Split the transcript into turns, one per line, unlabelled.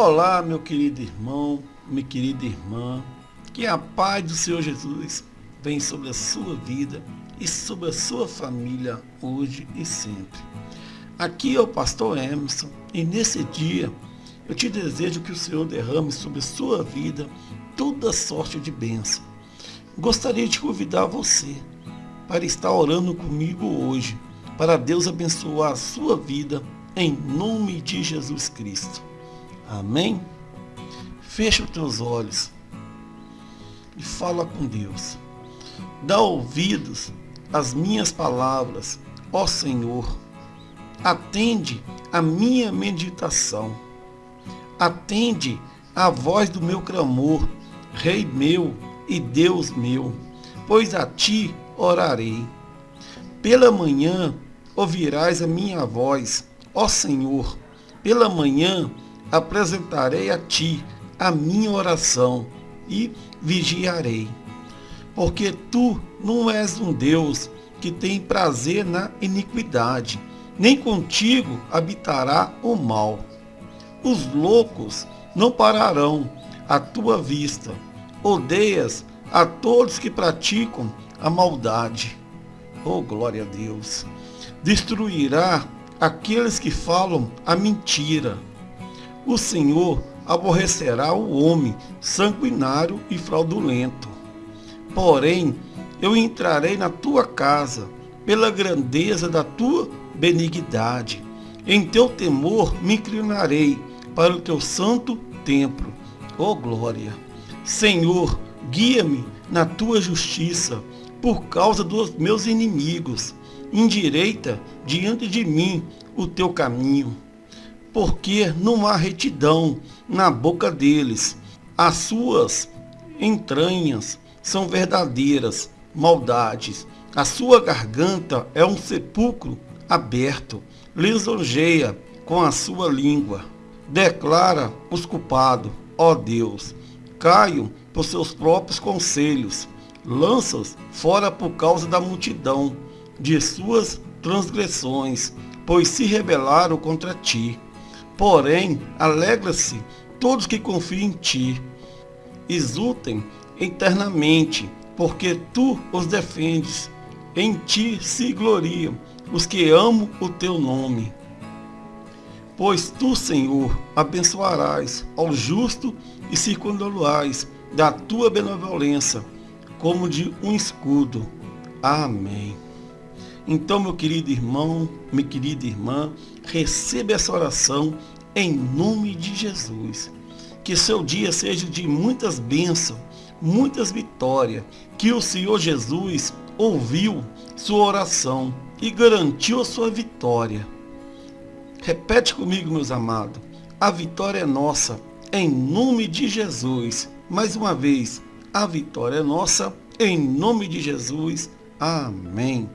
Olá, meu querido irmão, minha querida irmã, que a paz do Senhor Jesus venha sobre a sua vida e sobre a sua família hoje e sempre. Aqui é o pastor Emerson e nesse dia eu te desejo que o Senhor derrame sobre a sua vida toda sorte de bênção. Gostaria de convidar você para estar orando comigo hoje, para Deus abençoar a sua vida em nome de Jesus Cristo. Amém? Fecha os teus olhos e fala com Deus. Dá ouvidos às minhas palavras, ó Senhor. Atende a minha meditação. Atende a voz do meu clamor, Rei meu e Deus meu, pois a ti orarei. Pela manhã ouvirás a minha voz, ó Senhor. Pela manhã apresentarei a ti a minha oração e vigiarei. Porque tu não és um Deus que tem prazer na iniquidade, nem contigo habitará o mal. Os loucos não pararão à tua vista. Odeias a todos que praticam a maldade. Oh, glória a Deus! Destruirá aqueles que falam a mentira o Senhor aborrecerá o homem sanguinário e fraudulento. Porém, eu entrarei na tua casa pela grandeza da tua benignidade. Em teu temor me inclinarei para o teu santo templo. Ó oh, glória! Senhor, guia-me na tua justiça por causa dos meus inimigos. Endireita diante de mim o teu caminho porque não há retidão na boca deles. As suas entranhas são verdadeiras maldades. A sua garganta é um sepulcro aberto. Lisonjeia com a sua língua. Declara os culpados, ó Deus. Caiam por seus próprios conselhos. Lança-os fora por causa da multidão de suas transgressões, pois se rebelaram contra ti. Porém, alegra-se todos que confiam em ti. Exultem eternamente, porque tu os defendes. Em ti se gloriam os que amam o teu nome. Pois tu, Senhor, abençoarás ao justo e circundolarás da tua benevolência, como de um escudo. Amém. Então, meu querido irmão, minha querida irmã, receba essa oração em nome de Jesus. Que seu dia seja de muitas bênçãos, muitas vitórias. Que o Senhor Jesus ouviu sua oração e garantiu a sua vitória. Repete comigo, meus amados. A vitória é nossa, em nome de Jesus. Mais uma vez, a vitória é nossa, em nome de Jesus. Amém.